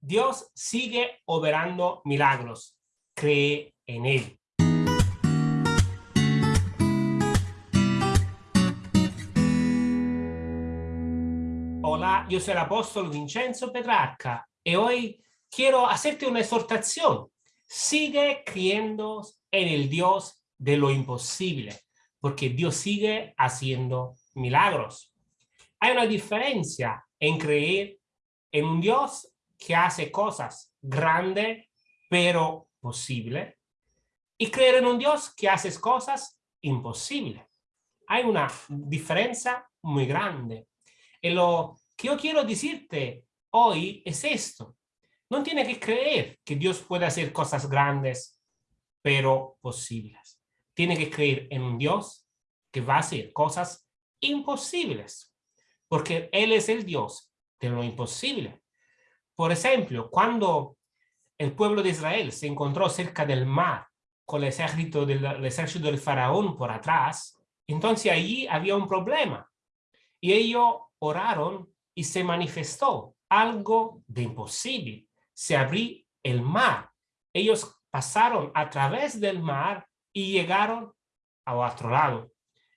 Dios sigue operando milagros. Cree en Él. Hola, yo soy el apóstol Vincenzo Petrarca y hoy quiero hacerte una exhortación. Sigue creyendo en el Dios de lo imposible, porque Dios sigue haciendo milagros. Hay una diferencia en creer en un Dios que hace cosas grandes, pero posibles, y creer en un Dios que hace cosas imposibles. Hay una diferencia muy grande. Y lo que yo quiero decirte hoy es esto. No tiene que creer que Dios puede hacer cosas grandes, pero posibles. Tiene que creer en un Dios que va a hacer cosas imposibles, porque Él es el Dios de lo imposible. Por ejemplo, cuando el pueblo de Israel se encontró cerca del mar con el ejército del, el ejército del faraón por atrás, entonces allí había un problema. Y ellos oraron y se manifestó algo de imposible. Se abrió el mar. Ellos pasaron a través del mar y llegaron a otro lado.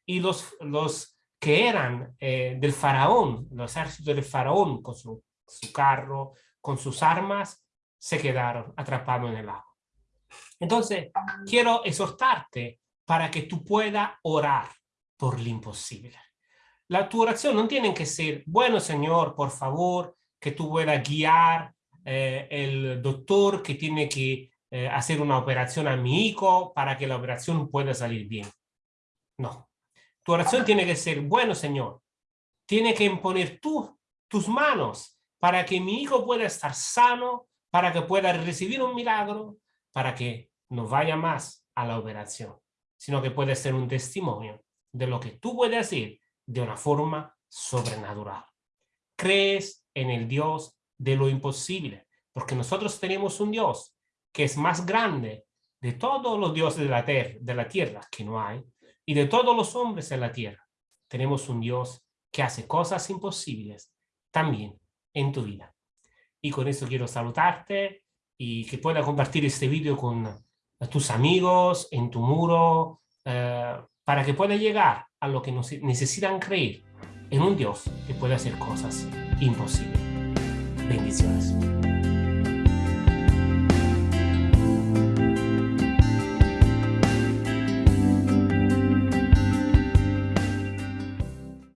Y los, los que eran eh, del faraón, los ejércitos del faraón con su, su, carro, con sus armas, se quedaron atrapados en el agua. Entonces, quiero exhortarte para que tú puedas orar por lo imposible. La tu oración no tiene que ser, bueno Señor, por favor, que tú puedas guiar eh, el doctor que tiene que eh, hacer una operación a mi hijo para que la operación pueda salir bien. No, tu oración tiene que ser, bueno, Señor, tiene que imponer tú, tus manos para que mi hijo pueda estar sano, para que pueda recibir un milagro, para que no vaya más a la operación, sino que puede ser un testimonio de lo que tú puedes hacer de una forma sobrenatural. Crees en el Dios de lo imposible, porque nosotros tenemos un Dios que es más grande de todos los dioses de la, tierra, de la tierra, que no hay, y de todos los hombres en la tierra. Tenemos un Dios que hace cosas imposibles también en tu vida. Y con eso quiero saludarte y que pueda compartir este vídeo con tus amigos, en tu muro, eh, para que pueda llegar a lo que necesitan creer en un Dios que puede hacer cosas imposibles. Bendiciones.